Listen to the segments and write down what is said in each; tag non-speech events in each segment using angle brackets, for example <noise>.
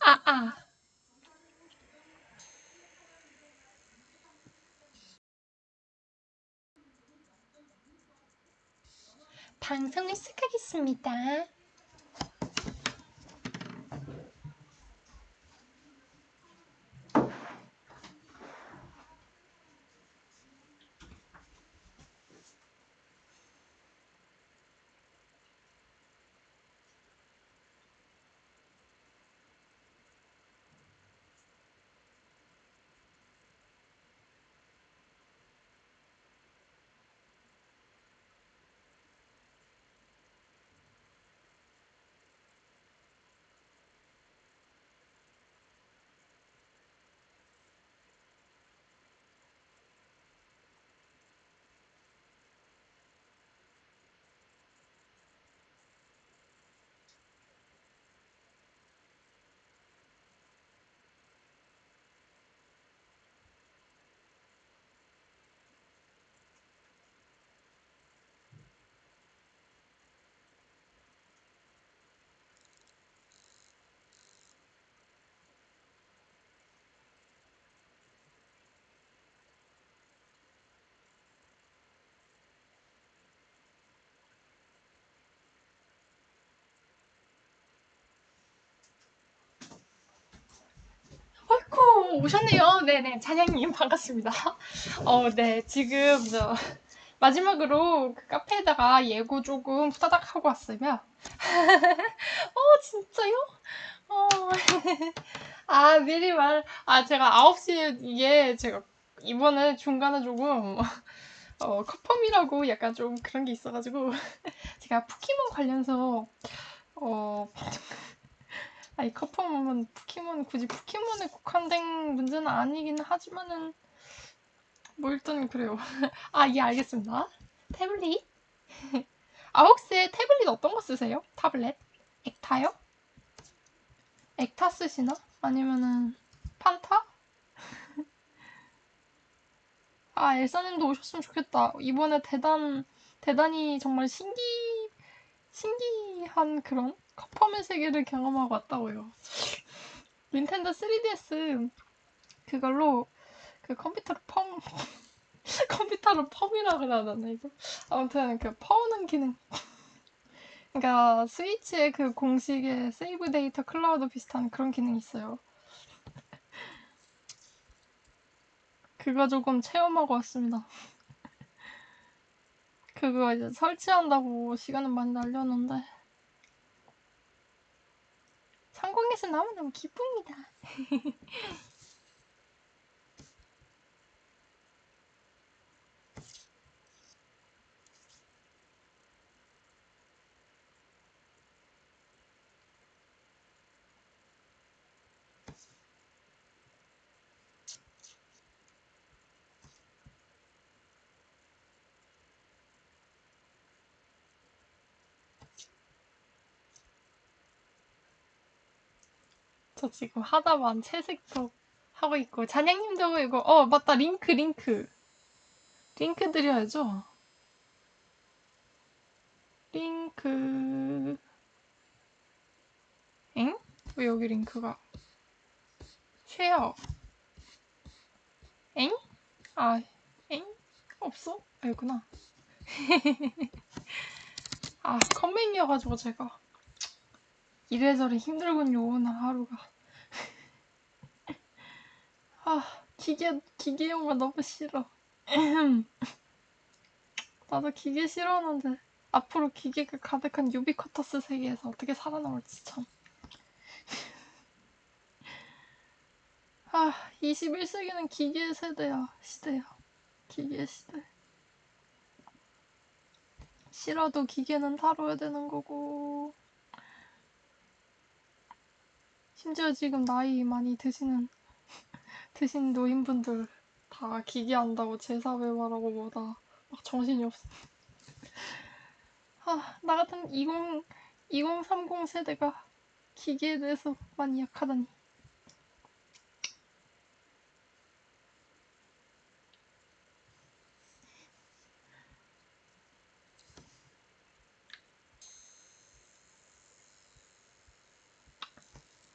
아, 아. 방송을 시작하겠습니다. 오셨네요. 네네, 찬양님 반갑습니다. <laughs> 어, 네, 지금 저 마지막으로 그 카페에다가 예고 조금 후다닥 하고 왔으면 <laughs> 어, 진짜요? 어, <laughs> 아, 미리 말, 아, 제가 9시에 이게 제가 이번에 중간에 조금 어, 커펌이라고 약간 좀 그런 게 있어가지고 제가 포켓몬 관련해서 어, 아니 커펌은 포켓몬 굳이 포켓몬에 국한된 문제는 아니긴 하지만은 뭐 일단 그래요. <laughs> 아, 예, 알겠습니다. 태블릿? <laughs> 아, 혹시 태블릿 어떤 거 쓰세요? 타블렛? 액타요? 액타 쓰시나? 아니면은 판타? <laughs> 아, 엘사님도 오셨으면 좋겠다. 이번에 대단, 대단히 정말 신기, 신기한 그런 커펌의 세계를 경험하고 왔다고요. 닌텐도 3DS 그걸로 그 컴퓨터로 펌, <laughs> 컴퓨터로 펌이라 그래야 되나, 이거? 아무튼 그 퍼오는 기능. 그러니까 스위치의 그 공식의 save 데이터 클라우드 비슷한 그런 기능이 있어요. 그거 조금 체험하고 왔습니다. 그거 이제 설치한다고 시간은 많이 날렸는데 성공해서 너무너무 기쁩니다. <laughs> 저 지금 하다만 채색도 하고 있고 잔양님도 이거 어 맞다 링크 링크 링크 드려야죠. 링크 엥? 왜 여기 링크가 share 엥? 아 엥? 없어? <laughs> 아 여구나 아 컴맹이어가지고 제가 이래저래 힘들군요 오늘 하루가 아 기계 기계용가 너무 싫어 나도 기계 싫어하는데 앞으로 기계가 가득한 유비쿼터스 세계에서 어떻게 살아남을지 참. 아, 21세기는 기계 세대야, 시대야. 기계 시대. 싫어도 기계는 다뤄야 되는 거고. 심지어 지금 나이 많이 드시는, 드신 노인분들 다 기계 한다고 제사회화라고 뭐다. 막 정신이 없어. 아, 나 같은 20, 2030 세대가 기계에 대해서 많이 약하다니.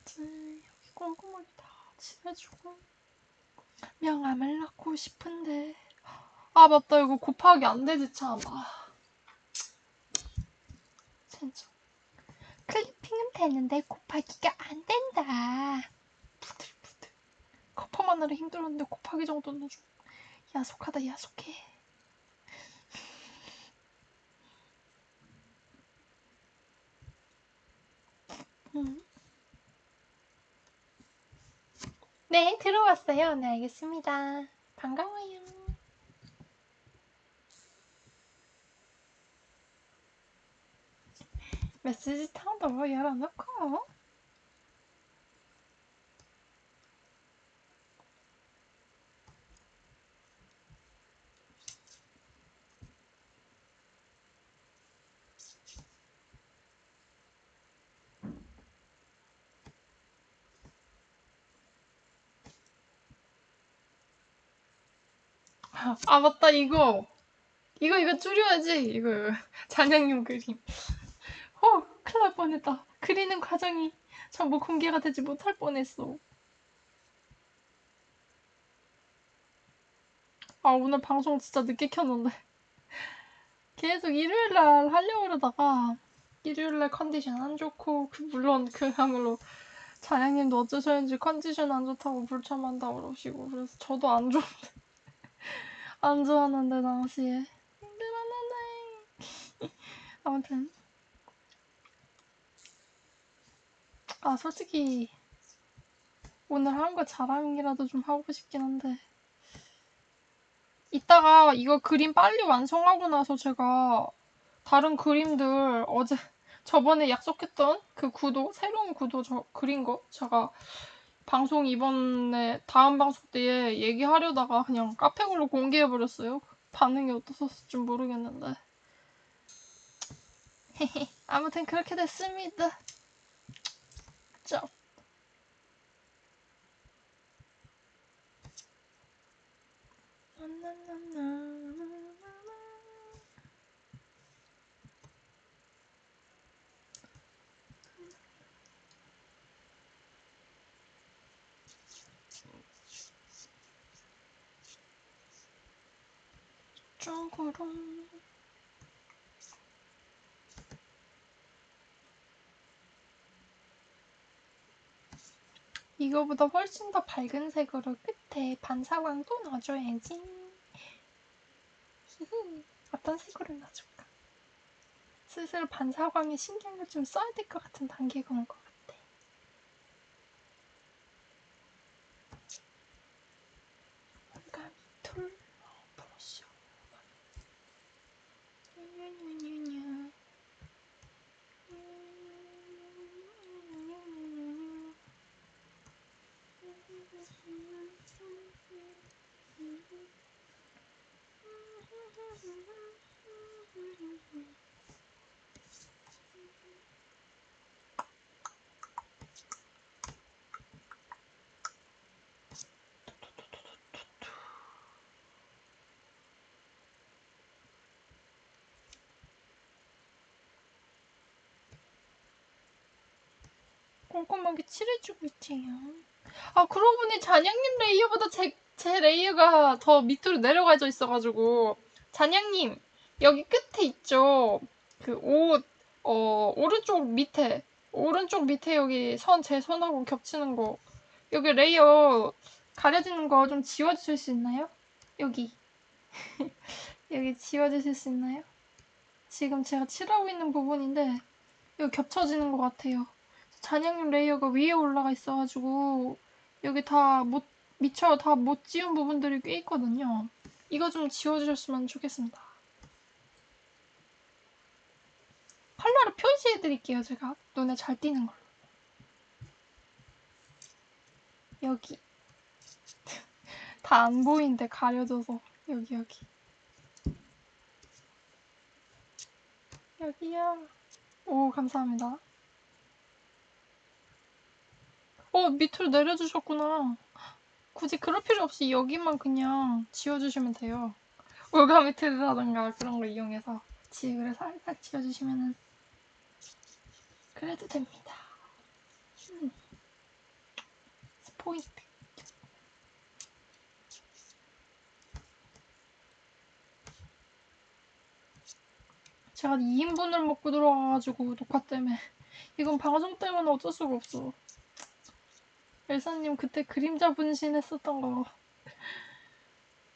짠, 여기 꼼꼼하게 다 칠해주고 명암을 넣고 싶은데. 아 맞다. 이거 곱하기 안 되지 참. 아. 진짜. 클리핑은 되는데 곱하기가 안 된다. 부들부들. 커퍼마느라 힘들었는데 곱하기 정도는 좀 야속하다 야속해. 음. 네, 들어왔어요. 네, 알겠습니다. 반가워요. 메시지 탕도 열어놓고. 아, 맞다, 이거. 이거, 이거 줄여야지. 이거, 잔영님 그림. 어, 큰일 날 뻔했다. 그리는 과정이 전부 공개가 되지 못할 뻔했어. 아, 오늘 방송 진짜 늦게 켰는데. 계속 일요일날 하려고 그러다가, 일요일날 컨디션 안 좋고, 그, 물론 그야말로 잔영님도 어쩌셨는지 컨디션 안 좋다고 불참한다고 그러시고, 그래서 저도 안 좋은데. 안 좋았는데, 당시에. 힘들었는데. <laughs> 아무튼. 아, 솔직히, 오늘 한 거 자랑이라도 좀 하고 싶긴 한데. 이따가 이거 그림 빨리 완성하고 나서 제가 다른 그림들 어제, 저번에 약속했던 그 구도, 새로운 구도 저 그린 거 제가 방송 이번에 다음 방송 때에 얘기하려다가 그냥 카페글로 공개해버렸어요. 반응이 어떠셨을지 모르겠는데. <laughs> 아무튼 그렇게 됐습니다. 쩝. 쪽으로 이거보다 훨씬 더 밝은 색으로 끝에 반사광도 넣어줘야지. 히히, 어떤 색으로 넣어줄까? 슬슬 반사광에 신경을 좀 써야 될 것 같은 단계가 온 것 같아. 뭔가 툴 브러쉬. 뉴뉴뉴뉴. 꼼꼼하게 칠해주고 있지요. 아, 그러고 보니 잔양님 layer보다 제, 제 layer가 더 밑으로 내려가져 있어가지고. 잔양님, 여기 끝에 있죠? 그 옷, 어, 오른쪽 밑에. 오른쪽 밑에 여기 선, 제 손하고 겹치는 거. 여기 layer 가려지는 거 좀 지워주실 수 있나요? 여기. <laughs> 여기 지워주실 수 있나요? 지금 제가 칠하고 있는 부분인데, 여기 겹쳐지는 것 같아요. 잔양님 layer가 위에 올라가 있어가지고 여기 다 못, 미처 다 못 지운 부분들이 꽤 있거든요. 이거 좀 지워주셨으면 좋겠습니다. 컬러를 표시해드릴게요, 제가. 눈에 잘 띄는 걸로. 여기. <laughs> 다 안 보이는데 가려져서. 여기, 여기. 여기야. 오, 감사합니다. 어, 밑으로 내려주셨구나. 굳이 그럴 필요 없이 여기만 그냥 지워주시면 돼요. 올가미트라던가 그런 걸 이용해서 지우를 살살 지워주시면은 그래도 됩니다. 음. 포인트. 제가 2인분을 먹고 들어와가지고 녹화 때문에 <laughs> 이건 방송 때문에 어쩔 수가 없어. 엘사님 그때 그림자 분신했었던 거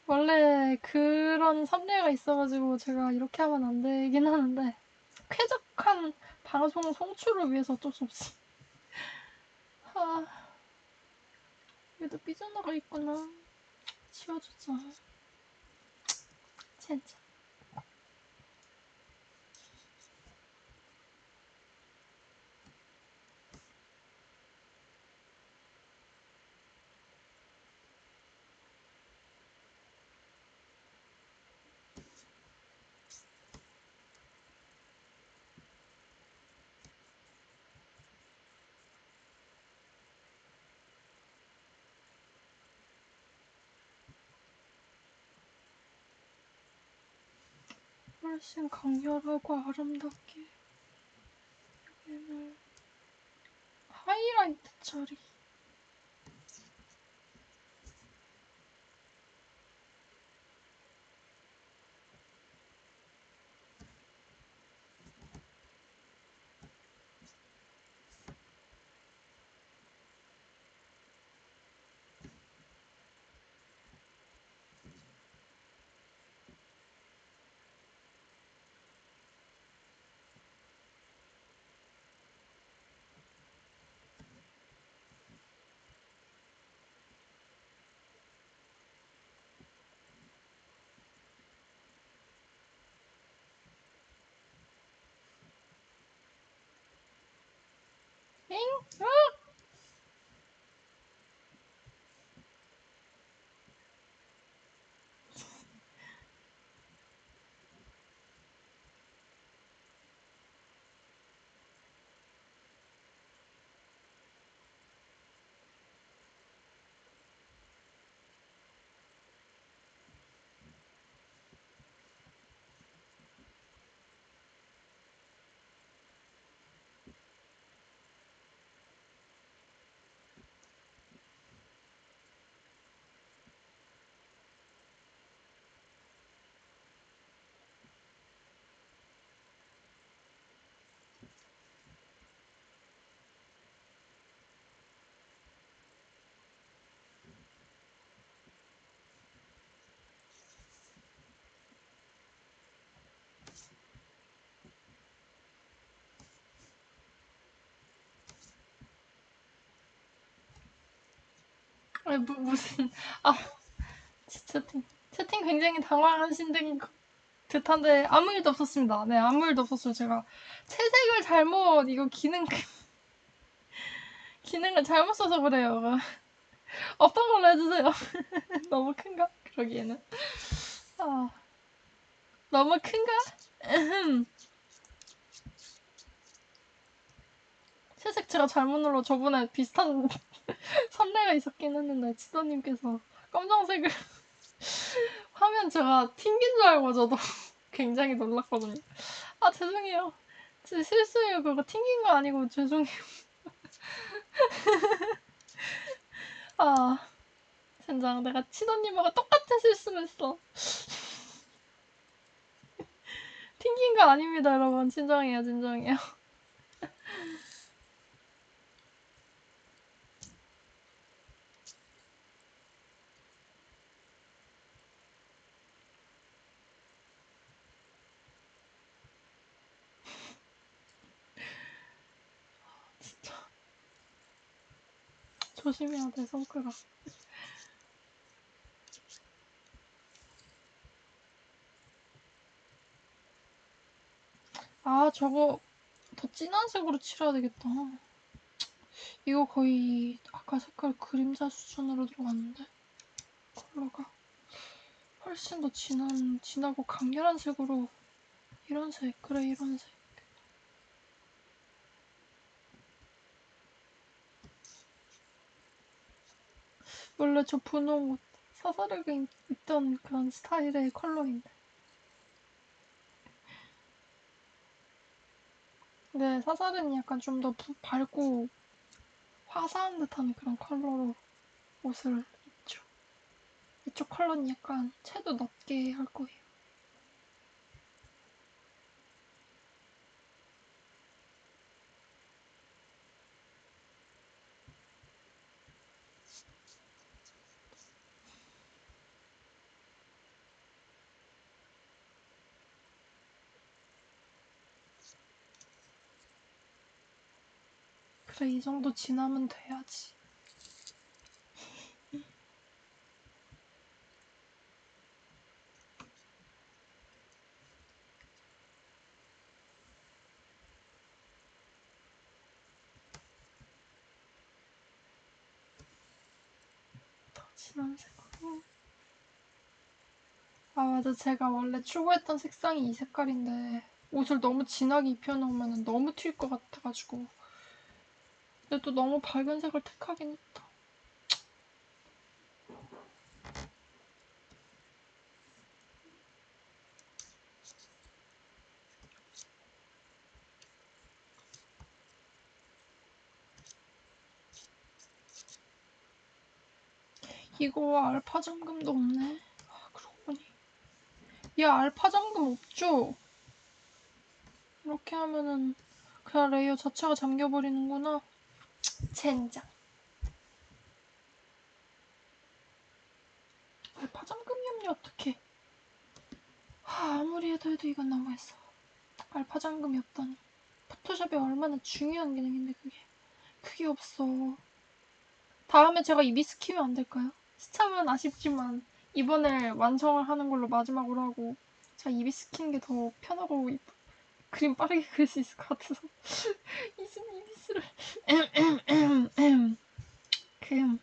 원래 그런 섭례가 있어가지고 제가 이렇게 하면 안 되긴 하는데 쾌적한 방송 송출을 위해서 어쩔 수 없어. 아, 여기도 삐져나가 있구나. 지워주자. 진짜. 훨씬 강렬하고 아름답게 여기는 하이라이트 처리 엥? 으악! 아니, 무, 무슨 <laughs> 아 채팅 채팅 굉장히 당황하신 듯- 듯한데 아무 일도 없었습니다. 네 아무 일도 없었어요. 제가 채색을 잘못 이거 기능 <laughs> 기능을 잘못 써서 그래요. <laughs> 어떤 걸로 해주세요. 너무 큰가? 그러기에는 아 너무 큰가? 채색 제가 잘못 눌러 저번에 비슷한 <laughs> 선례가 있었긴 했는데 치도님께서 검정색을 <laughs> 화면 제가 튕긴 줄 알고 저도 <laughs> 굉장히 놀랐거든요. 아 죄송해요. 제 실수예요. 그거 튕긴 거 아니고 죄송해요. 아 젠장 내가 치도님하고 똑같은 실수를 했어. 튕긴 거 아닙니다 여러분. 진정해요 진정해요. 조심해야 돼 손가락. 아 저거 더 진한 색으로 칠해야 되겠다. 이거 거의 아까 색깔 그림자 수준으로 들어갔는데 컬러가 훨씬 더 진한 진하고 강렬한 색으로 이런 색 그래 이런 색 원래 저 분홍 옷 사사르게 입던 그런 스타일의 컬러인데 네 사사르는 약간 좀 더 밝고 화사한 듯한 그런 컬러로 옷을 이쪽 이쪽 컬러는 약간 채도 낮게 할 거예요. 그래 이 정도 지나면 돼야지. 더 진한 색으로. 아 맞아 제가 원래 추구했던 색상이 이 색깔인데 옷을 너무 진하게 입혀놓으면 너무 튈 것 같아가지고 근데 또 너무 밝은 색을 택하긴 했다. 이거 알파 잠금도 없네. 아, 그러고 보니. 얘 알파 잠금 없죠? 이렇게 하면은 그냥 layer 자체가 잠겨버리는구나. 젠장. 알파 잠금이 없으니 어떡해. 하, 아무리 해도 해도 이건 너무했어. 알파 잠금이 없다니. 포토샵이 얼마나 중요한 기능인데 그게. 그게 없어. 다음에 제가 이비스 키면 안 될까요? 스참은 아쉽지만 이번에 완성을 하는 걸로 마지막으로 하고 제가 이비스 키는 게 더 편하고 이쁘- 그림 빠르게 그릴 수 있을 것 같아서 이슨 이비스를 그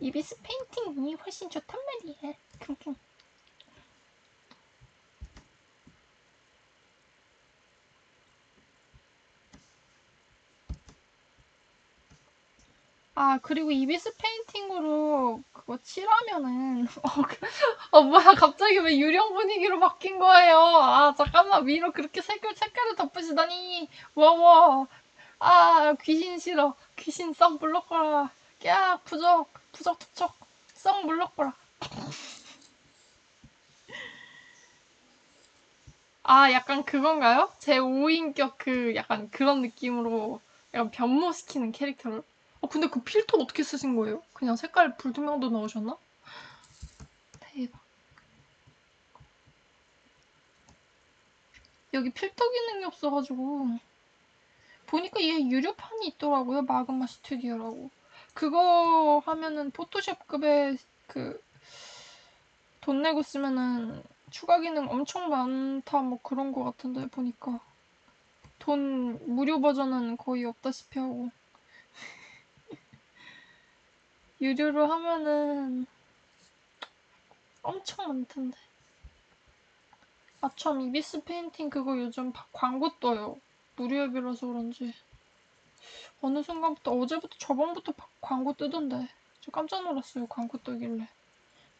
이비스 페인팅이 훨씬 좋단 말이야. 킁킁. 아, 그리고 이비스 페인팅으로 그거 칠하면은, <laughs> 어, 그- 어, 뭐야, 갑자기 왜 유령 분위기로 바뀐 거예요? 아, 잠깐만, 위로 그렇게 색깔, 색깔을 덮으시다니. 와와. 아, 귀신 싫어. 귀신 썩 물러거라. 야, 부적, 부적 투척. 썩 물러거라. 아, 약간 그건가요? 제 5인격 그, 약간 그런 느낌으로 약간 변모시키는 캐릭터를. 어, 근데 그 필터 어떻게 쓰신 거예요? 그냥 색깔 불투명도 넣으셨나? 대박. 여기 필터 기능이 없어가지고. 보니까 얘 유료판이 있더라고요. 마그마 스튜디오라고. 그거 하면은 포토샵급의 그, 돈 내고 쓰면은 추가 기능 엄청 많다 뭐 그런 거 같은데 보니까. 돈 무료 버전은 거의 없다시피 하고. 유료로 하면은 엄청 많던데. 아, 참, 이비스 페인팅 그거 요즘 바- 광고 떠요. 무료 앱이라서 그런지. 어느 순간부터, 어제부터, 저번부터 바- 광고 뜨던데. 저 깜짝 놀랐어요, 광고 뜨길래.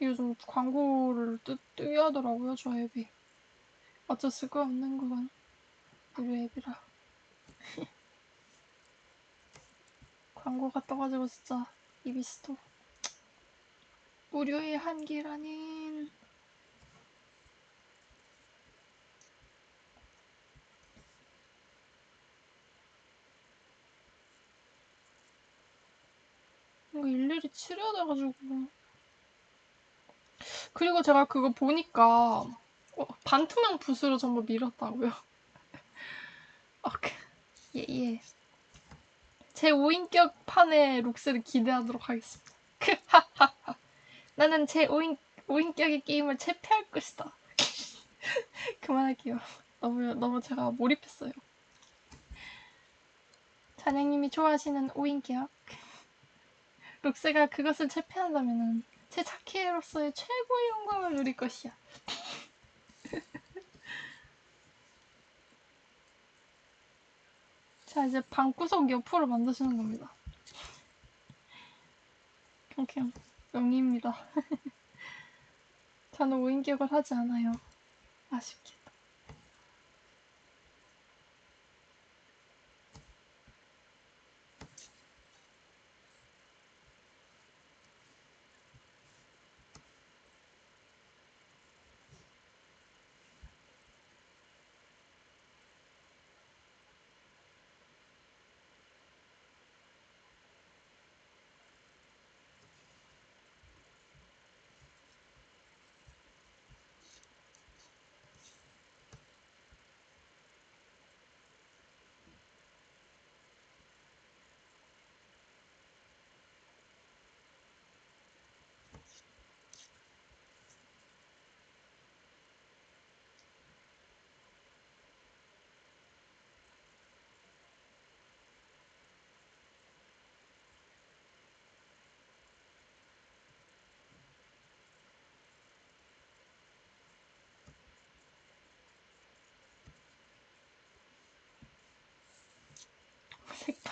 요즘 광고를 뜨, 뜨게 하더라고요, 저 앱이. 어쩔 수가 없는 그건. 무료 앱이라. <laughs> 광고가 떠가지고 진짜 이비스도. 무료의 한계라는. 이거 일일이 치료야 돼가지고. 그리고 제가 그거 보니까 어, 반투명 붓으로 전부 밀었다고요. 오케이. <laughs> 예, 예. 제 5인격 판의 룩스를 기대하도록 하겠습니다. <laughs> 나는 제 5인, 5인격의 게임을 체패할 것이다. <laughs> 그만할게요. 너무, 너무 제가 몰입했어요. 자냥님이 좋아하시는 5인격. 룩스가 <laughs> 그것을 체패한다면 제 자키로서의 최고의 영광을 누릴 것이야. 자, 이제 방구석 옆으로 만드시는 겁니다. 그냥 명리입니다. <laughs> 저는 5인격을 하지 않아요. 아쉽게도.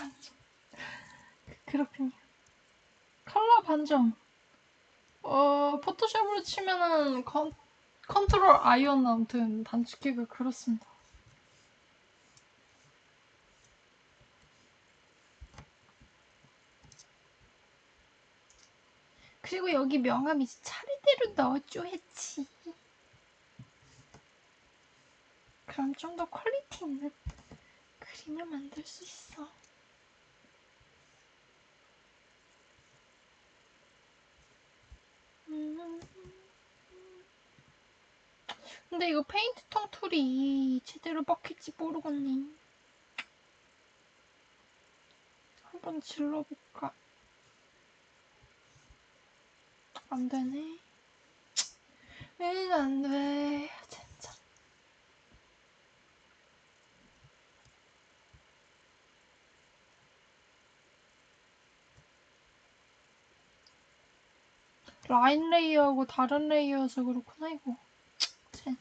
반전. <laughs> 그렇군요. 컬러 반전. 어, 포토샵으로 치면은 컨, 컨트롤 I 어 아무튼 단축키가 그렇습니다. 그리고 여기 명암 이제 차례대로 넣어줘 했지. 그럼 좀 더 quality 있는 그림을 만들 수 있어. 근데 이거 페인트 통 tool이 제대로 먹힐지 모르겠네. 한번 질러볼까? 안 되네. 왜안 돼? 라인 레이어하고 다른 레이어여서 그렇구나, 이거. 진짜.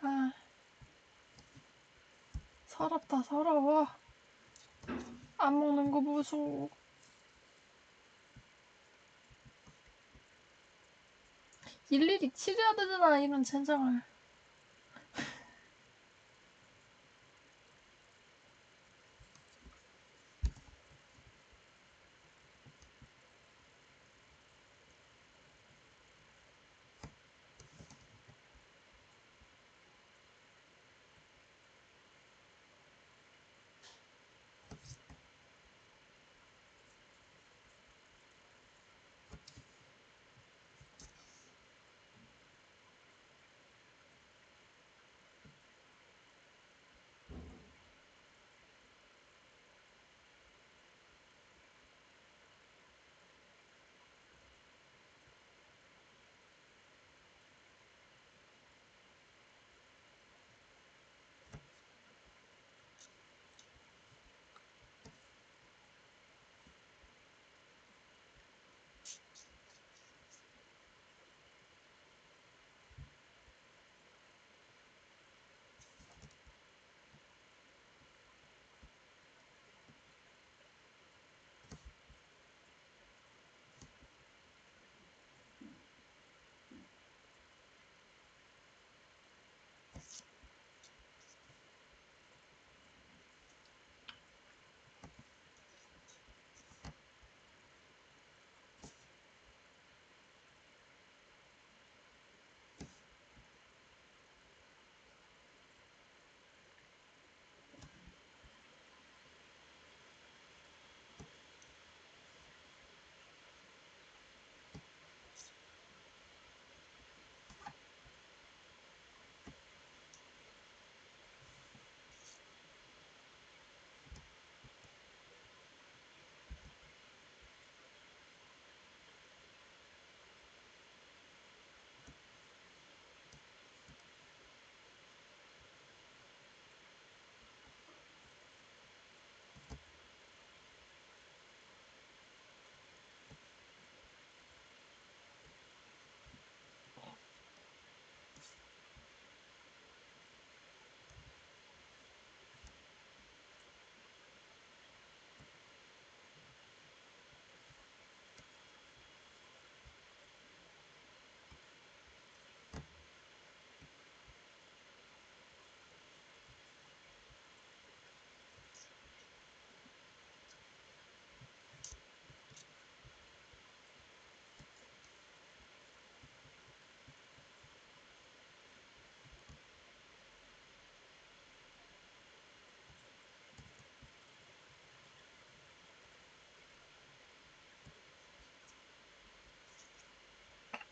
아. 서럽다, 서러워. 안 먹는 거 무서워. 일일이 치료해야 되잖아, 이런 젠장을.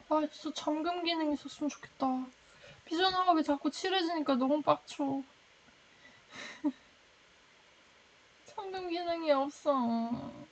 아, 진짜 잠금 기능 있었으면 좋겠다. 비전화각이 자꾸 칠해지니까 너무 빡쳐. <laughs> 잠금 기능이 없어.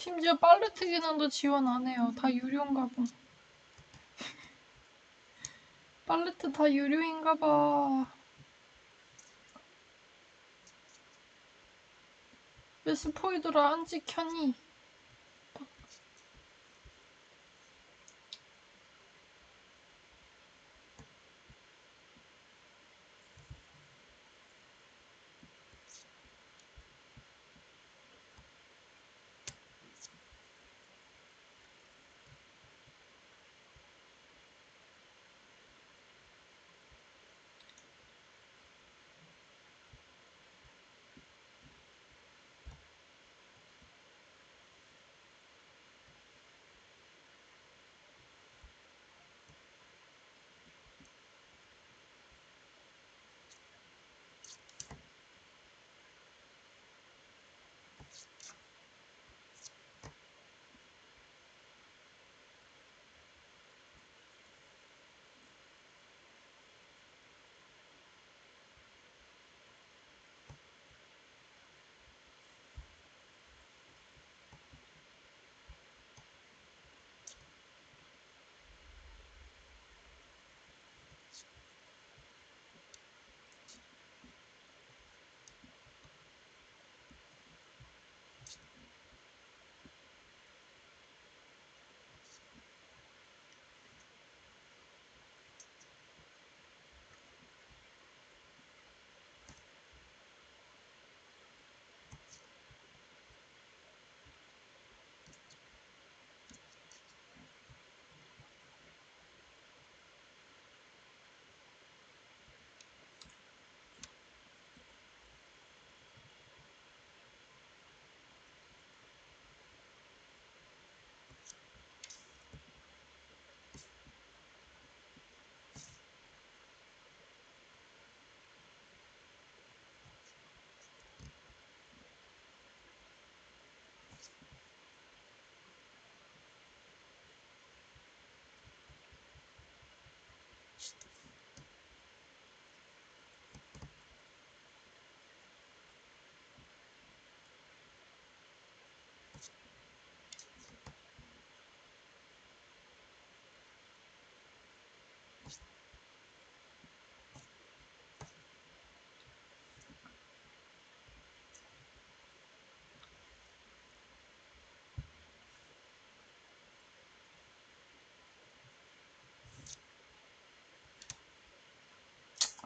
심지어 기능도 지원 안 해요. 다 유료인가 봐. <laughs> 팔레트 다 유료인가 봐. 왜 스포이드라 안 찍혔니?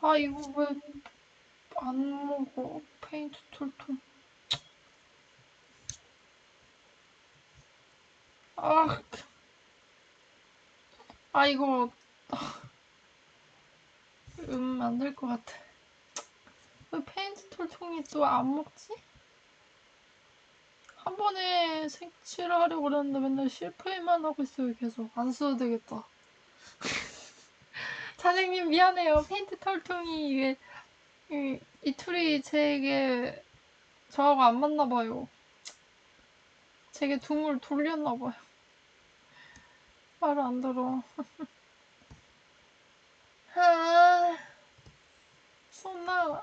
아 이거 왜 안 먹어? 페인트 통 tool. 아, 아 이거 음 안 될 것 같아. 왜 페인트 tool통이 또 안 먹지? 한 번에 색칠을 하려고 그랬는데 맨날 실패만 하고 있어요 계속 안 써도 되겠다. 사장님 미안해요. 페인트 tool통이 이게 이, 이 tool이 제게 저하고 안 맞나 봐요. 제게 등을 돌렸나 봐요. 말을 안 들어. <laughs> 아, そんな.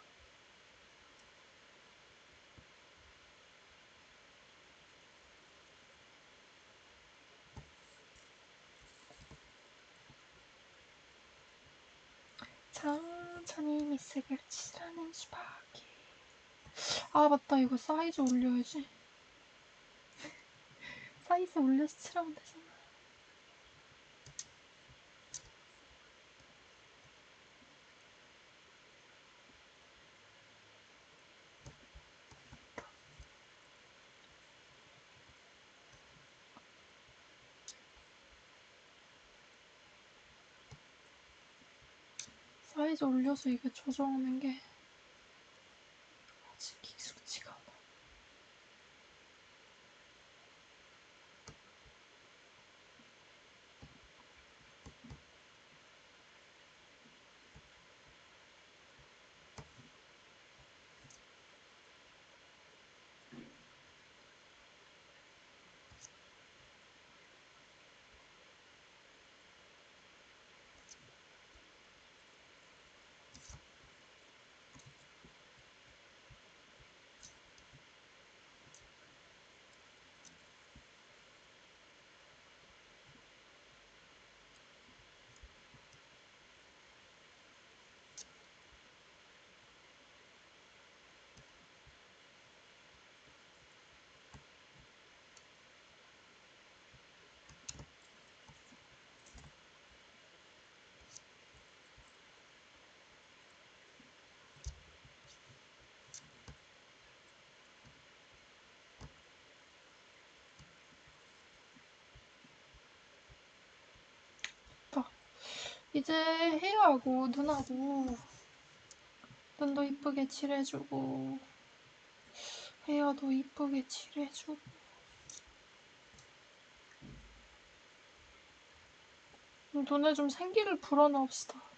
천천히 미색을 칠하는 수박이. 아, 맞다. 이거 사이즈 올려야지. <laughs> 사이즈 올려서 칠하면 되잖아. 사이즈 올려서 이게 조정하는 게 이제 헤어하고 눈하고 눈도 이쁘게 칠해주고 헤어도 이쁘게 칠해주고 눈에 좀 생기를 불어넣읍시다.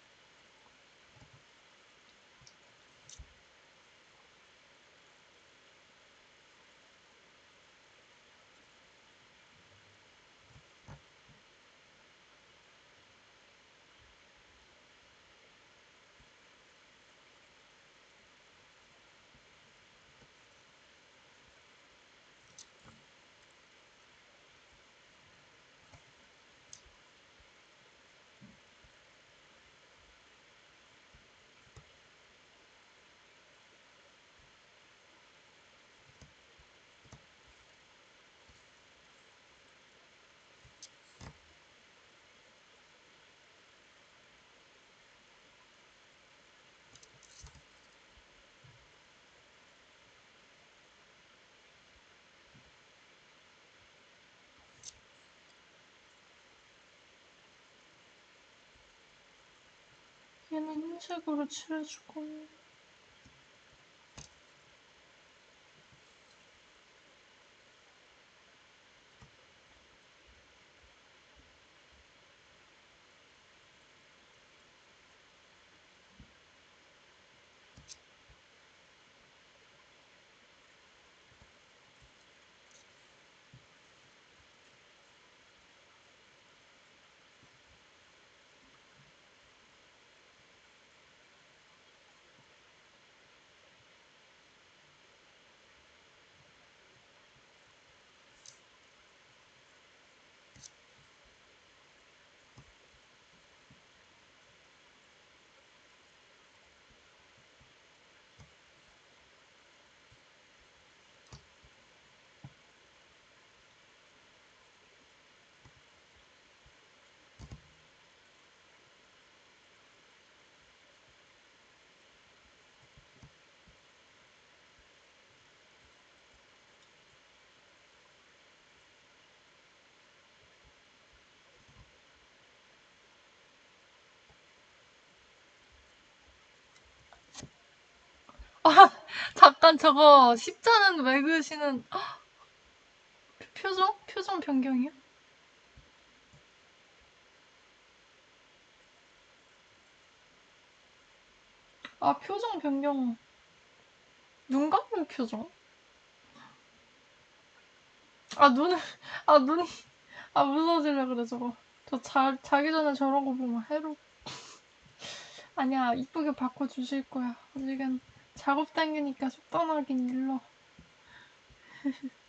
얘는 흰색으로 칠해주고 아, <laughs> 잠깐 저거 십자는 왜 그으시는 <gasps> 표정? 표정 변경이요? 아 표정 변경 눈 감는 표정? 아 눈을 <laughs> 아 눈이 아 무서워지려 그래 저거 저 자, 자기 전에 저런 거 보면 해로 <laughs> 아니야 이쁘게 바꿔주실 거야 아직은 작업 단계니까 속단하긴 일러 <laughs>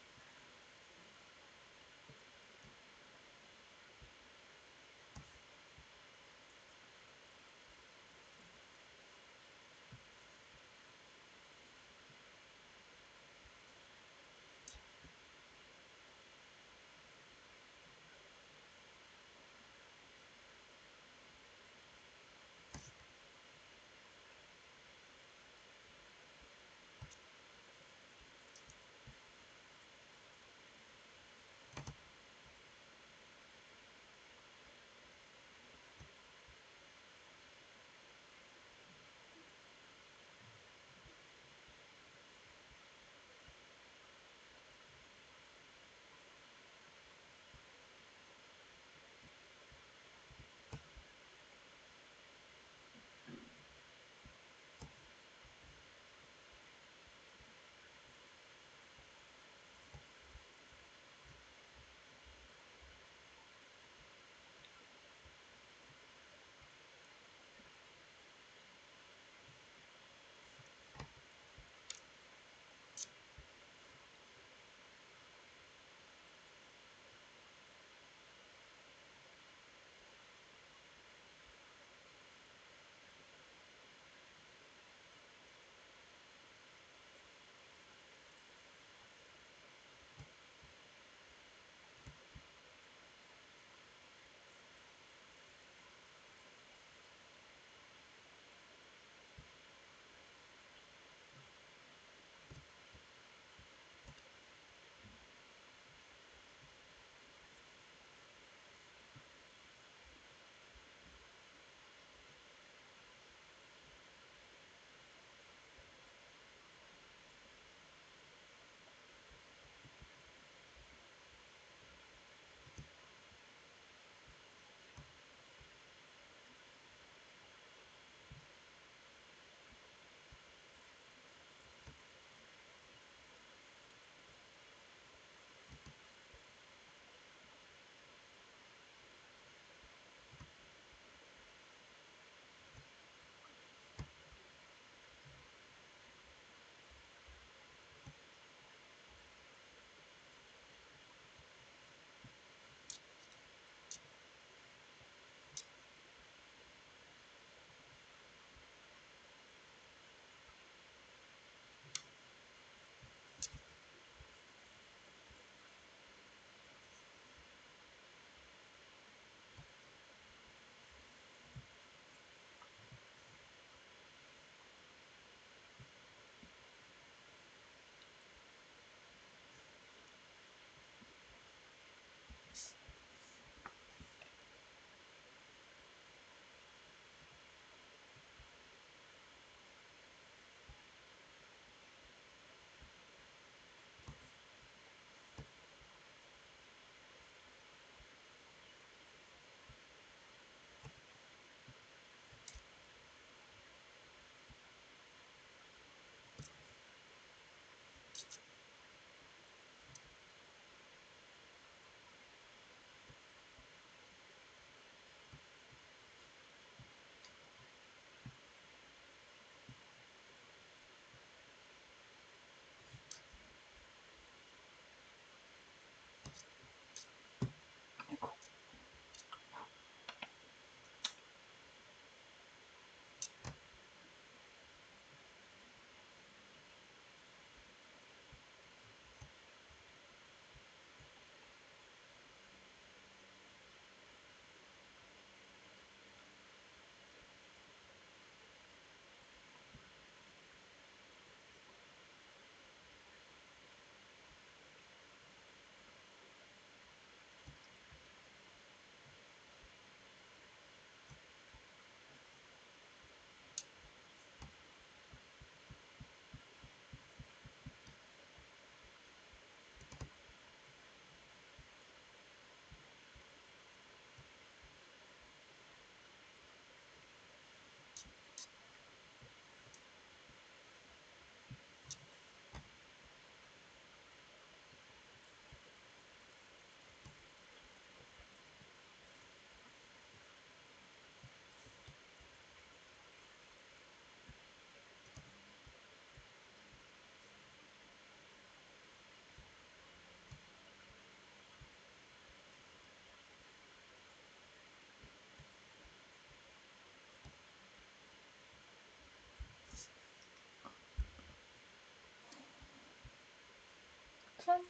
짠.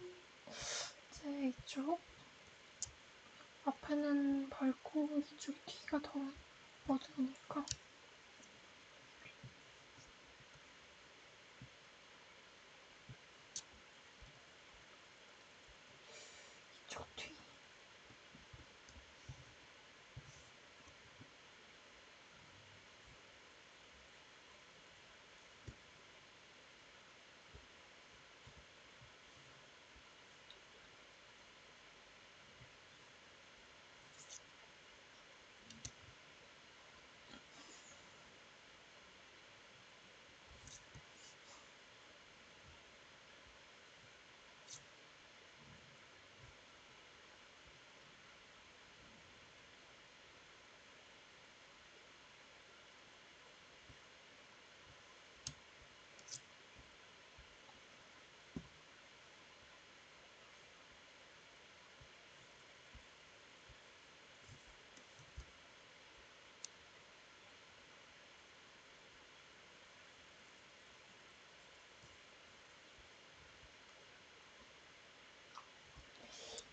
이제 이쪽. 앞에는 밝고 이쪽이 뒤가 더 어두우니까. 이쪽 뒤.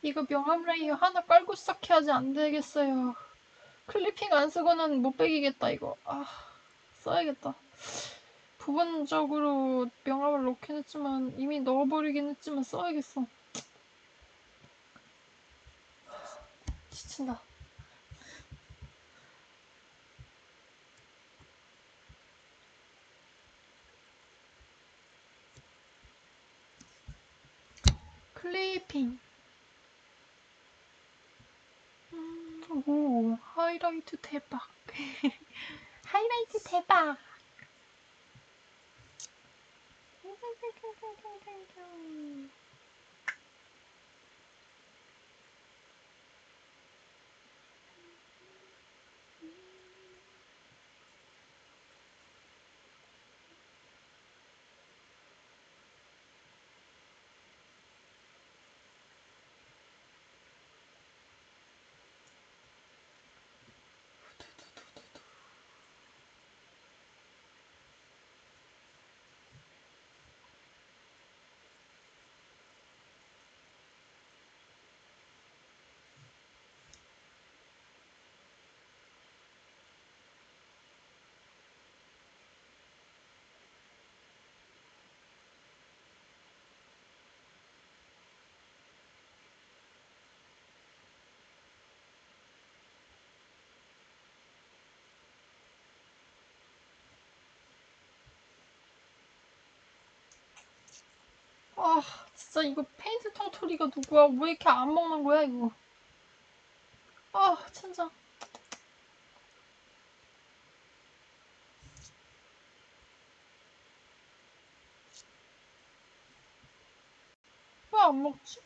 이거 명암 layer 하나 깔고 시작해야지 안 되겠어요. clipping 안 쓰고는 못 배기겠다 이거. 아 써야겠다. 부분적으로 명암을 넣긴 했지만 이미 넣어버리긴 했지만 써야겠어. 지친다. 클리핑. 음, 오, 하이라이트 대박. <laughs> 하이라이트 대박. 아, 진짜 이거 페인트 텅토리가 누구야? 왜 이렇게 안 먹는 거야, 이거? 아, 진짜. 왜 안 먹지?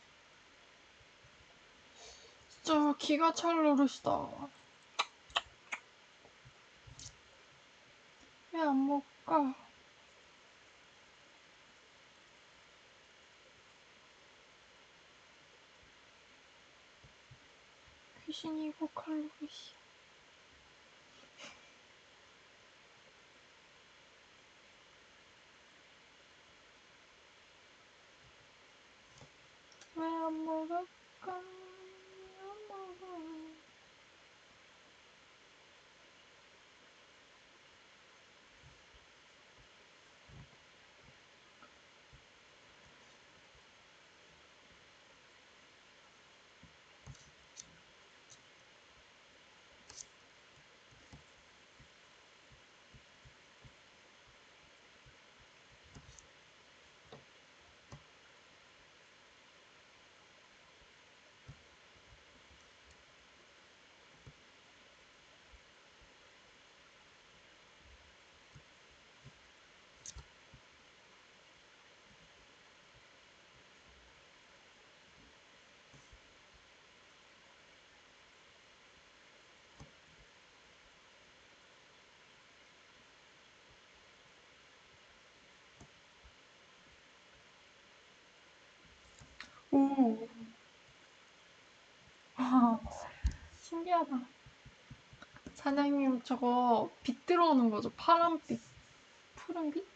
진짜 기가 찰 노릇이다. 왜 안 먹을까? 귀신이고 칼로리시. 왜안 먹을 오. 아, 신기하다. 사장님, 저거 빛 들어오는 거죠? 파란빛, 푸른빛?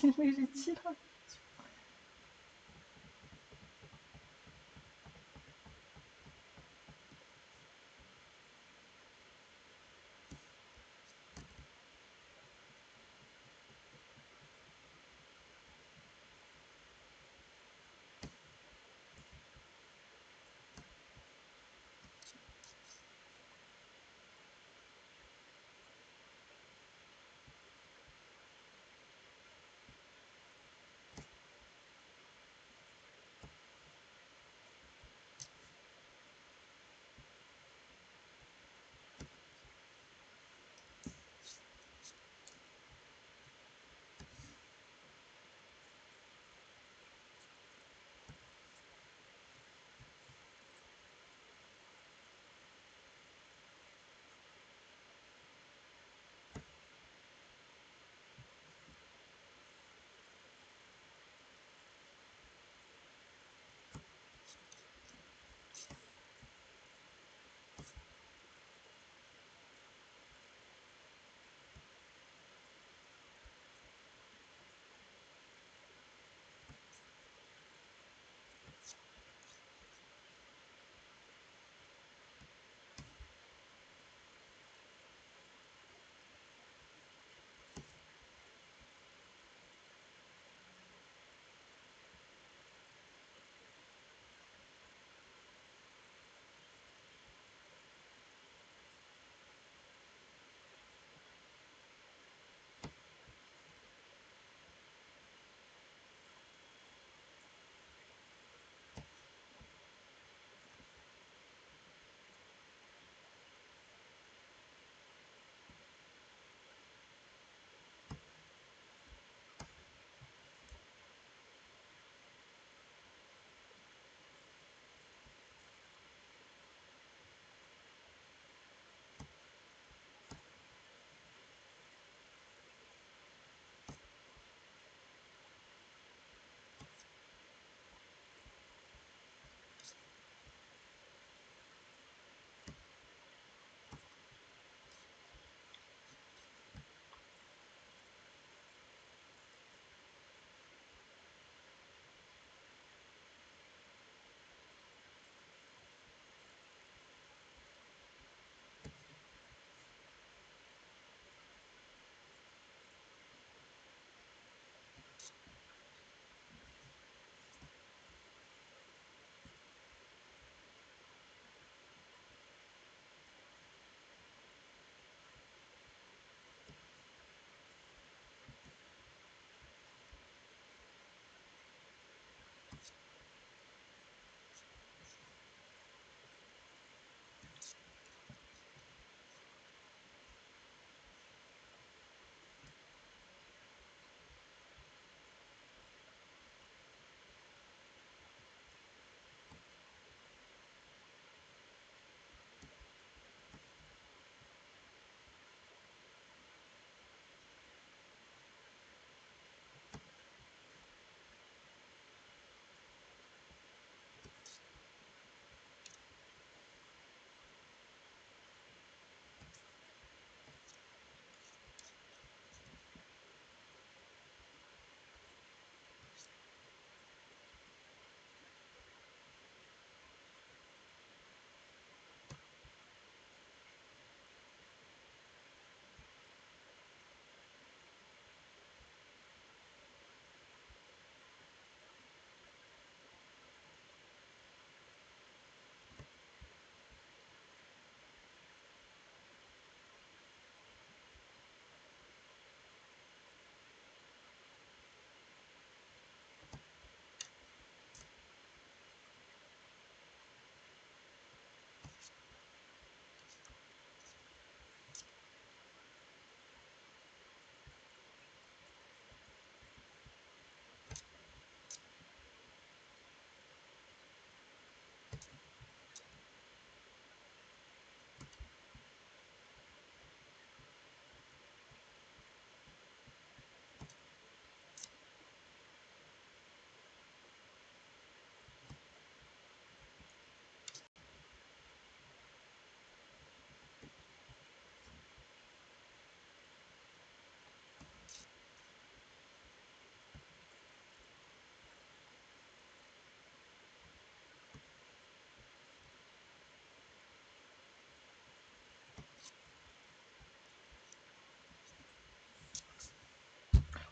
길들이 치라.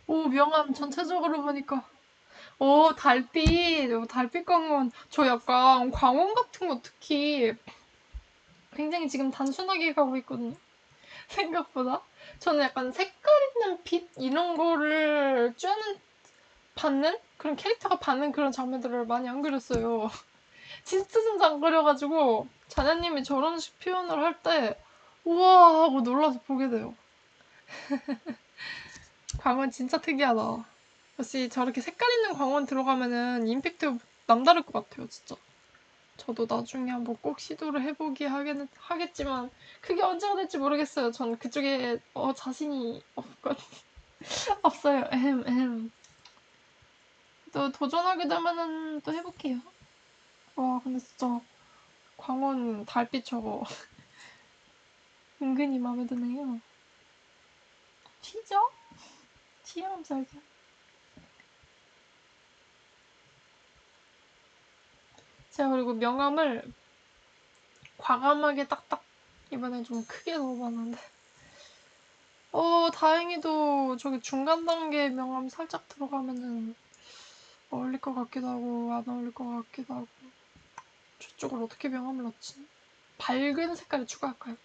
오, 명암 전체적으로 보니까. 오, 달빛. 오, 달빛 광원. 저 약간 광원 같은 거 특히 굉장히 지금 단순하게 가고 있거든요. <laughs> 생각보다. 저는 약간 색깔 있는 빛 이런 거를 쬐는 받는 그런 캐릭터가 받는 그런 장면들을 많이 안 그렸어요. <laughs> 진짜 진짜 안 그려가지고 자녀님이 저런 식 표현을 할 때 우와 하고 놀라서 보게 돼요. <laughs> 광원 진짜 특이하다. 역시 저렇게 색깔 있는 광원 들어가면은 임팩트 남다를 것 같아요, 진짜. 저도 나중에 한번 꼭 시도를 해보기 하겠, 하겠지만 그게 언제가 될지 모르겠어요. 전 그쪽에 어, 자신이 없거든. <laughs> 없어요. 에헴, 에헴. 또 도전하게 되면은 또 해볼게요. 와, 근데 진짜 광원 달빛 저거 <laughs> 은근히 마음에 드네요. 튀죠? 튀어나면 살죠. 제가 그리고 명암을 과감하게 딱딱 이번엔 좀 크게 넣어봤는데 어 다행히도 저기 중간 단계 명암 살짝 들어가면은 어울릴 것 같기도 하고 안 어울릴 것 같기도 하고 저쪽을 어떻게 명암을 넣지? 밝은 색깔을 추가할까요?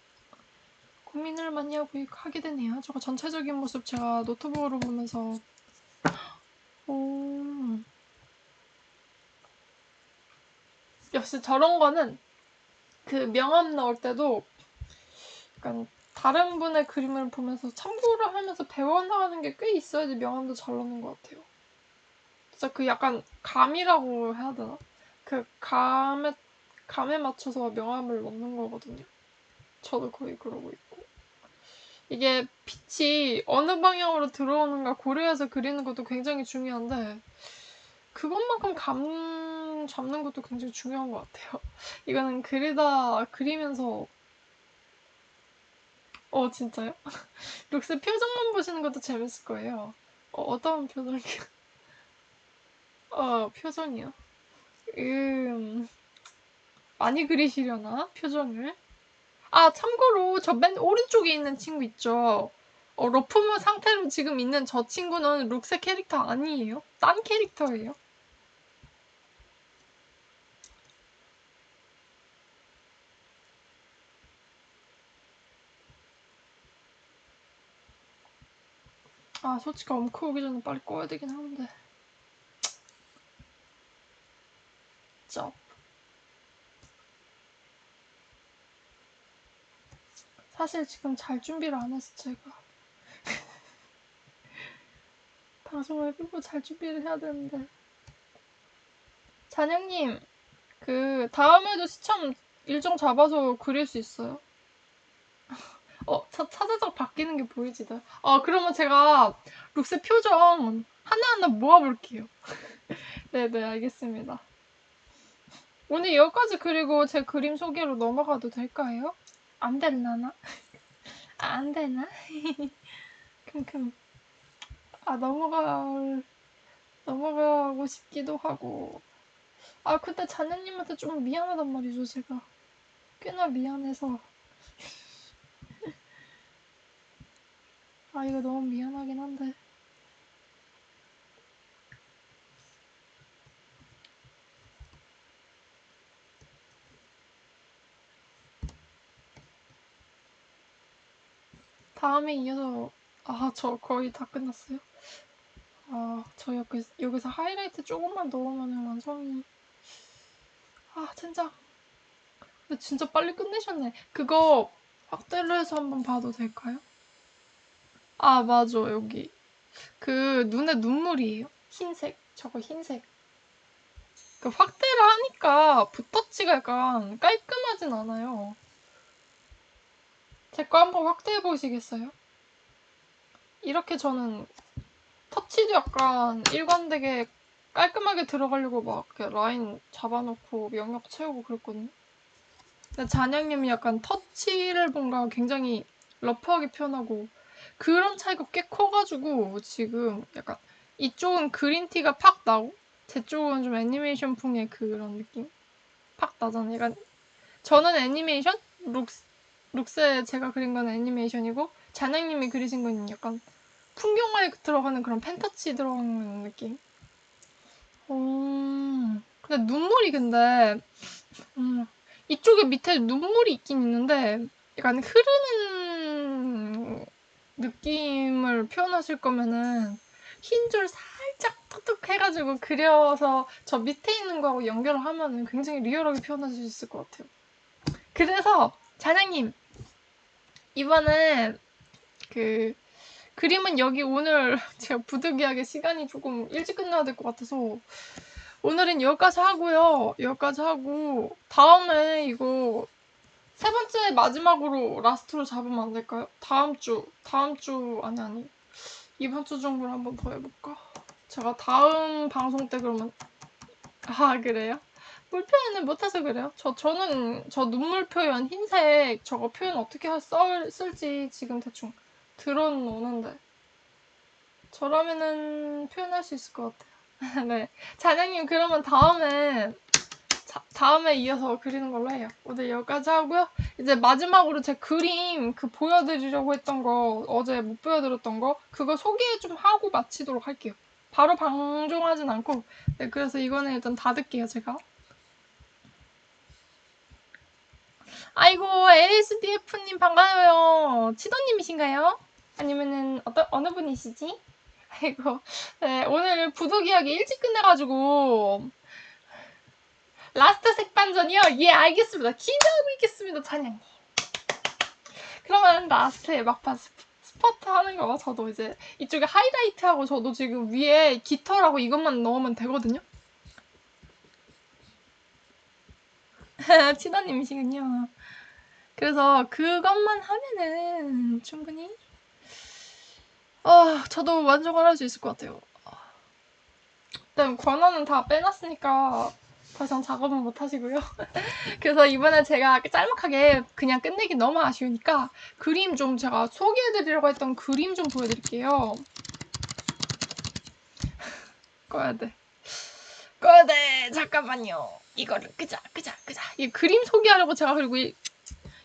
고민을 많이 하고 하게 되네요. 저거 전체적인 모습 제가 노트북으로 보면서 오 역시 저런 거는 그 명암 넣을 때도 약간 다른 분의 그림을 보면서 참고를 하면서 배워나가는 게 꽤 있어야지 명암도 잘 나오는 것 같아요. 진짜 그 약간 감이라고 해야 되나? 그 감에 감에 맞춰서 명암을 넣는 거거든요. 저도 거의 그러고 있고. 이게 빛이 어느 방향으로 들어오는가 고려해서 그리는 것도 굉장히 중요한데 그것만큼 감 잡는 것도 굉장히 중요한 것 같아요. <laughs> 이거는 그리다 그리면서 어 진짜요? <laughs> 룩스 표정만 보시는 것도 재밌을 거예요. 어, 어떤 표정이요? <laughs> 어 표정이요. 음 많이 그리시려나 표정을? 아 참고로 저 맨 오른쪽에 있는 친구 있죠. 어, 러프무 상태로 지금 있는 저 친구는 룩스 캐릭터 아니에요. 딴 캐릭터예요. 아, 솔직히 엄크 오기 전에 빨리 꺼야 되긴 하는데. 쩝. 사실 지금 잘 준비를 안 해서 제가. <laughs> 방송을 끄고 잘 준비를 해야 되는데. 잔영님, 그, 다음에도 시청 일정 잡아서 그릴 수 있어요? <laughs> 어, 차, 차자작 바뀌는 게 보이지? 어, 그러면 제가 룩스 표정 하나하나 모아볼게요. 네네, <laughs> 알겠습니다. 오늘 여기까지 그리고 제 그림 소개로 넘어가도 될까요? 안 될라나? 아, 안 되나? <laughs> 큼큼. 아, 넘어가, 넘어가고 싶기도 하고. 아, 근데 자녀님한테 좀 미안하단 말이죠, 제가. 꽤나 미안해서. <laughs> 아, 이거 너무 미안하긴 한데. 다음에 이어서, 아, 저 거의 다 끝났어요. 아, 저 여기, 여기서 하이라이트 조금만 넣으면 완성이. 아, 진짜. 근데 진짜 빨리 끝내셨네. 그거 확대를 해서 한번 봐도 될까요? 아, 맞아, 여기. 그, 눈에 눈물이에요. 흰색. 저거 흰색. 그 확대를 하니까 붓터치가 약간 깔끔하진 않아요. 제 거 한번 확대해 보시겠어요? 이렇게 저는 터치도 약간 일관되게 깔끔하게 들어가려고 막 라인 잡아놓고 영역 채우고 그랬거든요. 근데 잔영님이 약간 터치를 뭔가 굉장히 러프하게 표현하고 그런 차이가 꽤 커가지고 지금 약간 이쪽은 그린티가 팍 나고 제 쪽은 좀 애니메이션풍의 그런 느낌 팍 나잖아요. 약간 저는 애니메이션, 룩스, 룩스에 제가 그린 건 애니메이션이고 자장님이 그리신 건 약간 풍경화에 들어가는 그런 펜터치 들어가는 느낌. 어, 근데 눈물이 근데 음, 이쪽에 밑에 눈물이 있긴 있는데 약간 흐르는 느낌을 표현하실 거면은 흰 줄 살짝 톡톡 해가지고 그려서 저 밑에 있는 거하고 연결을 하면은 굉장히 리얼하게 표현하실 수 있을 것 같아요. 그래서 자장님 이번엔 그 그림은 여기 오늘 <laughs> 제가 부득이하게 시간이 조금 일찍 끝나야 될 것 같아서 오늘은 여기까지 하고요. 여기까지 하고 다음에 이거 세 번째 마지막으로 라스트로 잡으면 안 될까요? 다음 주 다음 주 아니 아니 이번 주 정도로 한번 더 해볼까? 제가 다음 방송 때 그러면 아 그래요? 물 표현을 못해서 그래요. 저 저는 저 눈물 표현 흰색 저거 표현 어떻게 할, 썰, 쓸지 지금 대충 들어놓는데 저라면은 표현할 수 있을 것 같아요. <laughs> 네, 자장님 그러면 다음에 자, 다음에 이어서 그리는 걸로 해요. 오늘 여기까지 하고요. 이제 마지막으로 제 그림 그 보여드리려고 했던 거 어제 못 보여드렸던 거 그거 소개 좀 하고 마치도록 할게요. 바로 방종하진 않고 네, 그래서 이거는 일단 닫을게요 제가. 아이고 ASDF님 반가워요. 치도님이신가요? 아니면은 어떤 어느 분이시지? 아이고 네, 오늘 부득이하게 일찍 끝내가지고 last 색반전이요? 예 알겠습니다. 기대하고 있겠습니다 찬양님. 그러면 last에 막판 스퍼- 스퍼트 하는 거 저도 이제 이쪽에 하이라이트하고 저도 지금 위에 깃털하고 이것만 넣으면 되거든요. <laughs> 치다님이시군요. 그래서 그것만 하면은 충분히 아 저도 만족을 할 수 있을 것 같아요. 일단 권한은 다 빼놨으니까 더 이상 작업은 못 하시고요. <laughs> 그래서 이번에 제가 짤막하게 그냥 끝내기 너무 아쉬우니까 그림 좀 제가 소개해드리려고 했던 그림 좀 보여드릴게요. <laughs> 꺼야 돼. 꺼야 돼. 잠깐만요. 이거를 끄자, 끄자, 끄자. 이 그림 소개하려고 제가 그리고 이-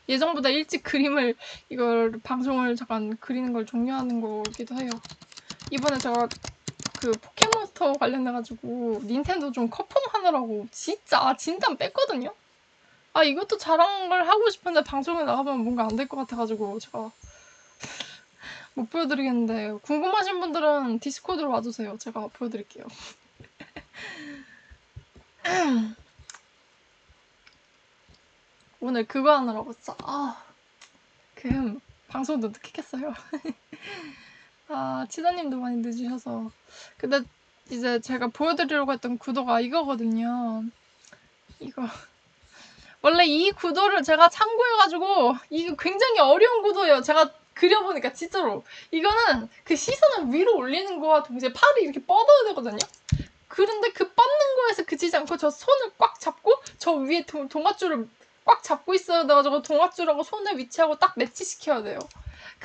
예정보다 일찍 그림을 이걸 방송을 잠깐 그리는 걸 종료하는 거기도 해요. 이번에 제가 그 포켓몬스터 관련해가지고 닌텐도 좀 커펌하느라고 진짜 진짜 뺐거든요. 아 이것도 자랑을 하고 싶은데 방송에 나가면 뭔가 안 될 것 같아가지고 제가 <laughs> 못 보여드리겠는데 궁금하신 분들은 디스코드로 와주세요. 제가 보여드릴게요. <laughs> 오늘 그거 하느라고 진짜 아, 그 방송도 늦게 켰어요. <laughs> 아, 치다님도 많이 늦으셔서. 근데 이제 제가 보여드리려고 했던 구도가 이거거든요. 이거. 원래 이 구도를 제가 참고해가지고, 이게 굉장히 어려운 구도예요. 제가 그려보니까 진짜로. 이거는 그 시선을 위로 올리는 거와 동시에 팔이 이렇게 뻗어야 되거든요. 그런데 그 뻗는 거에서 그치지 않고 저 손을 꽉 잡고 저 위에 동, 동아줄을 꽉 잡고 있어야 돼가지고 동아줄하고 손을 위치하고 딱 매치시켜야 돼요.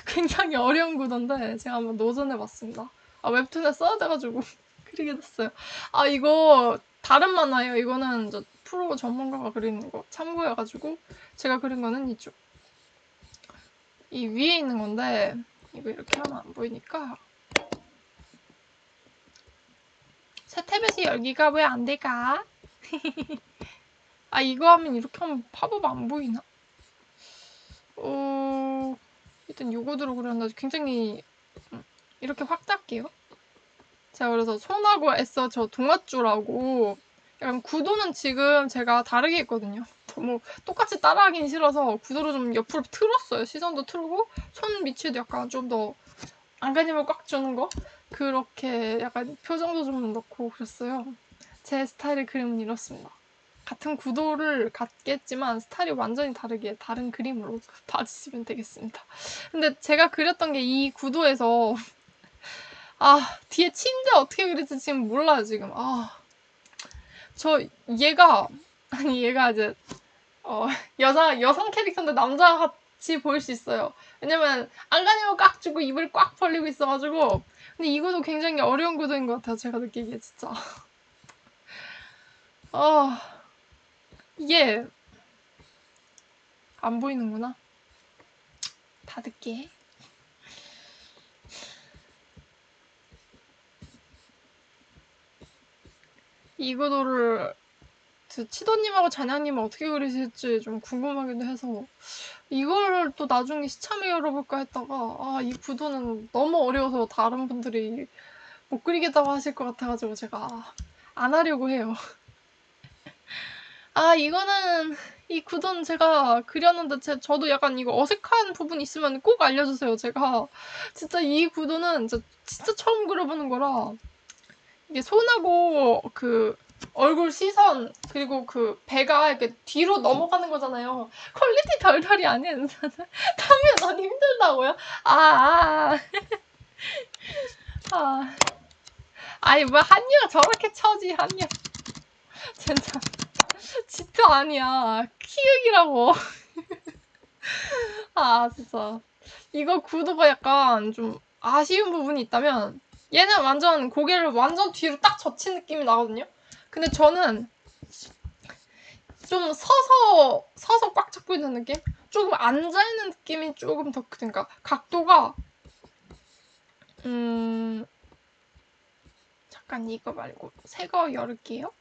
굉장히 어려운 구도인데 제가 한번 도전해봤습니다. 아 웹툰에 써야 돼가지고 <laughs> 그리게 됐어요. 아 이거 다른 만화예요. 이거는 저 프로 전문가가 그리는 거 참고해가지고 제가 그린 거는 이쪽. 이 위에 있는 건데 이거 이렇게 하면 안 보이니까 새 tab에서 열기가 왜 안 될까? <laughs> 아 이거 하면 이렇게 하면 popup 안 보이나? 어... 일단 요거대로 그렸는데 굉장히 음, 이렇게 확 잡게요. 제가 그래서 손하고 애써 저 동아줄하고 약간 구도는 지금 제가 다르게 했거든요. 너무 똑같이 따라하긴 싫어서 구도를 좀 옆으로 틀었어요. 시선도 틀고 손 위치도 약간 좀 더 안간힘을 꽉 주는 거 그렇게 약간 표정도 좀 넣고 그랬어요. 제 스타일의 그림은 이렇습니다. 같은 구도를 갖겠지만 스타일이 완전히 다르게 다른 그림으로 <laughs> 봐주시면 되겠습니다. 근데 제가 그렸던 게 이 구도에서 <laughs> 아 뒤에 침대 어떻게 그릴지 지금 몰라요 지금. 아 저 얘가 아니 얘가 이제 어 여자 여성 캐릭터인데 남자 같이 보일 수 있어요. 왜냐면 안간힘을 꽉 주고 입을 꽉 벌리고 있어가지고. 근데 이거도 굉장히 어려운 구도인 것 같아요 제가 느끼기에 진짜. 아 이게 안 보이는구나. 다 듣게 이거도를 그 치도님하고 잔향님은 어떻게 그리실지 좀 궁금하기도 해서 이거를 또 나중에 시참에 열어볼까 했다가 아 이 구도는 너무 어려워서 다른 분들이 못 그리겠다고 하실 것 같아가지고 제가 안 하려고 해요. 아 이거는 이 구도는 제가 그렸는데 제, 저도 약간 이거 어색한 부분 있으면 꼭 알려주세요. 제가 진짜 이 구도는 진짜, 진짜 처음 그려보는 거라 이게 손하고 그 얼굴 시선 그리고 그 배가 이렇게 뒤로 넘어가는 거잖아요. quality 덜덜이 아닌 너무 <laughs> 힘들다고요? 아, 아, 아. 아니 뭐 한이가 저렇게 쳐지 한이야. 진짜 <laughs> 진짜 아니야. 키읔이라고. <laughs> 아 진짜 이거 구도가 약간 좀 아쉬운 부분이 있다면 얘는 완전 고개를 완전 뒤로 딱 젖힌 느낌이 나거든요. 근데 저는 좀 서서 서서 꽉 잡고 있는 느낌? 조금 앉아 있는 느낌이 조금 더 그러니까 각도가 음 잠깐 이거 말고 새 거 열을게요.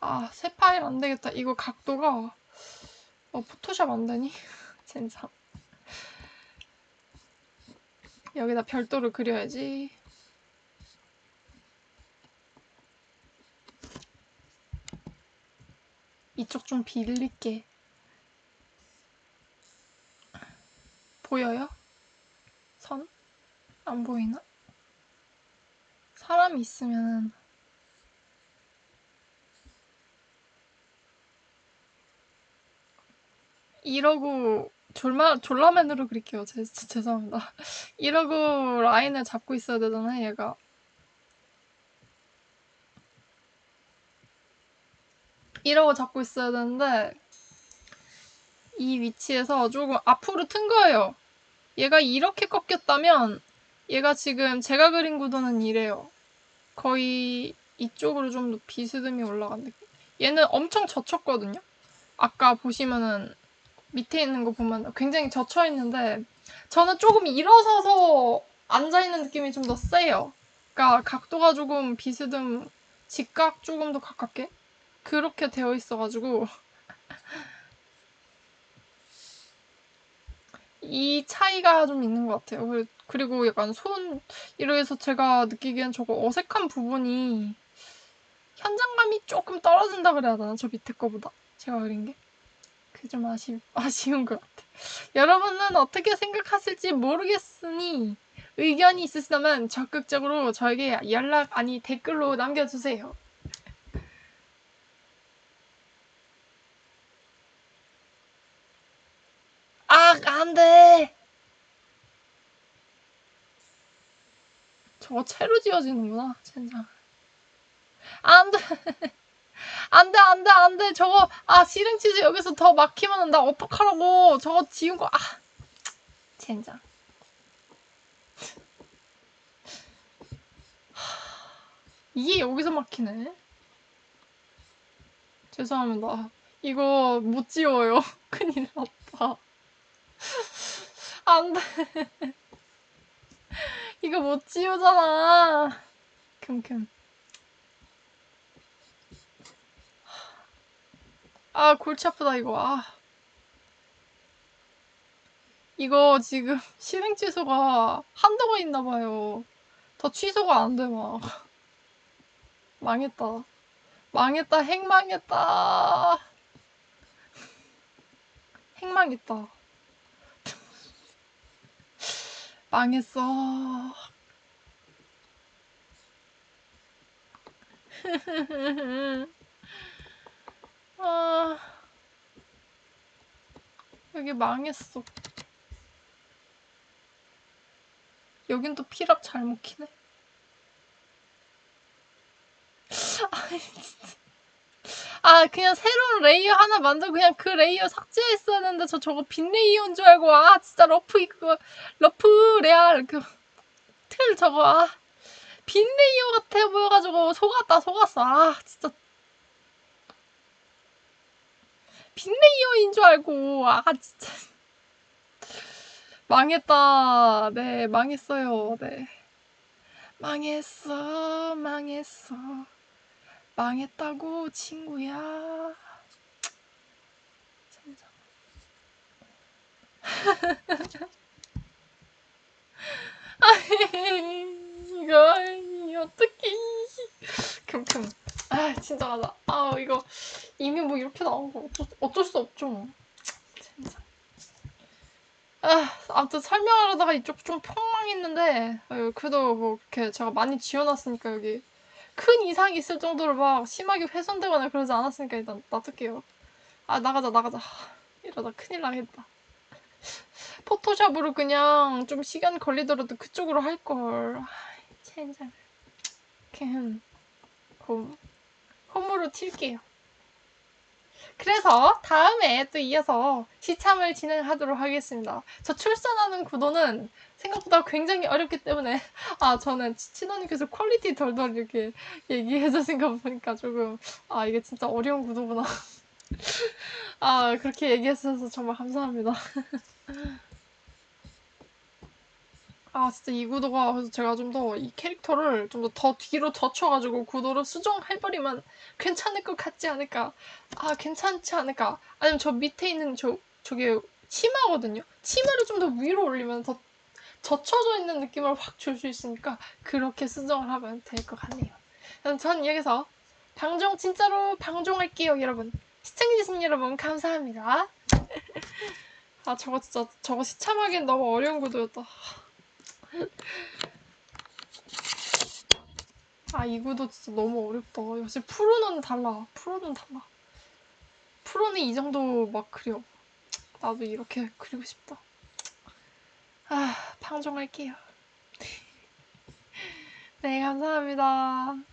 아, 새 파일 안 되겠다. 이거 각도가 어, 포토샵 안 되니? <laughs> 진짜. 여기다 별도를 그려야지. 이쪽 좀 빌릴게. 보여요? 선? 안 보이나? 사람이 있으면 이러고 졸마, 졸라맨으로 그릴게요. 제, 제- 죄송합니다. <laughs> 이러고 라인을 잡고 있어야 되잖아요, 얘가. 이러고 잡고 있어야 되는데 이 위치에서 조금 앞으로 튼 거예요. 얘가 이렇게 꺾였다면 얘가 지금 제가 그린 구도는 이래요. 거의 이쪽으로 좀 더 비스듬히 올라간 느낌. 얘는 엄청 젖혔거든요. 아까 보시면은 밑에 있는 거 보면 굉장히 젖혀 있는데 저는 조금 일어서서 앉아 있는 느낌이 좀 더 세요. 그러니까 각도가 조금 비스듬 직각 조금 더 가깝게 그렇게 되어 있어가지고 <laughs> 이 차이가 좀 있는 것 같아요. 그리- 그리고 약간 손 이러해서 제가 느끼기엔 저거 어색한 부분이 현장감이 조금 떨어진다 그래야 되나? 저 밑에 거보다 제가 그린 게. 그게 좀 아쉬, 아쉬운 것 같아. 여러분은 어떻게 생각하실지 모르겠으니 의견이 있으시다면 적극적으로 저에게 연락 아니 댓글로 남겨주세요. 아, 안 돼! 저거 채로 지어지는구나, 진짜. 안 돼! <laughs> 안 돼, 안 돼, 안 돼. 저거, 아, 시름치즈 여기서 더 막히면 나 어떡하라고. 저거 지운 거, 아. 젠장. 이게 여기서 막히네. 죄송합니다. 이거 못 지워요. <laughs> 큰일 났다. 안 돼. <laughs> 이거 못 지우잖아. 큼큼. 아, 골치 아프다, 이거. 아. 이거 지금 <laughs> 실행 취소가 한도가 있나 봐요. 더 취소가 안 돼, 막. <laughs> 망했다. 망했다, 핵망했다. 핵망했다. <laughs> 망했어. 아, 여기 망했어. 여긴 또 피랍 잘못 키네. 아, 그냥 새로운 layer 하나 만들고 그냥 그 layer 삭제했어야 되는데 저 저거 빈 layer인 줄 알고 아 진짜 rough 이거 rough real 그 틀 저거 아 빈 layer 같아 보여가지고 속았다 속았어 아 진짜 빈 layer인 줄 알고 아 진짜 망했다. 네, 망했어요. 네. 망했어, 망했어. 망했다고, 친구야. <laughs> 아이, 이거, 이 어떡해. 큼큼. 아, 진짜 맞아. 아, 이거, 이미 뭐 이렇게 나온 거 어쩔, 어쩔 수 없죠. 진짜. 아, 아무튼 설명하려다가 이쪽 좀 폭망했는데, 어, 그래도 뭐, 이렇게 제가 많이 지어놨으니까, 여기. 큰 이상이 있을 정도로 막 심하게 훼손되거나 그러지 않았으니까 일단 놔둘게요. 아, 나가자, 나가자. 하, 이러다 큰일 나겠다. 포토샵으로 그냥 좀 시간 걸리더라도 그쪽으로 할걸. 아, 젠장. 캔. 홈. 홈으로 튈게요. 그래서 다음에 또 이어서 시참을 진행하도록 하겠습니다. 저 출산하는 구도는 생각보다 굉장히 어렵기 때문에 아 저는 친언니께서 quality 덜덜 이렇게 얘기해 주신 거 보니까 조금 아 이게 진짜 어려운 구도구나. <laughs> 아 그렇게 얘기해 주셔서 정말 감사합니다. <laughs> 아 진짜 이 구도가 그래서 제가 좀 더 이 캐릭터를 좀 더 더 뒤로 젖혀가지고 구도를 수정해버리면 괜찮을 것 같지 않을까? 아 괜찮지 않을까? 아니면 저 밑에 있는 저 저게 치마거든요? 치마를 좀 더 위로 올리면 더 젖혀져 있는 느낌을 확 줄 수 있으니까 그렇게 수정을 하면 될 것 같네요. 그럼 전 여기서 방종 진짜로 방종할게요 여러분. 시청해주신 여러분 감사합니다. <laughs> 아 저거 진짜 저거 시참하기엔 너무 어려운 구도였다 아, 이 구도 진짜 너무 어렵다. 역시 프로는 달라. 프로는 달라. 프로는 이 정도 막 그려. 나도 이렇게 그리고 싶다. 아, 방종할게요. <laughs> 네, 감사합니다.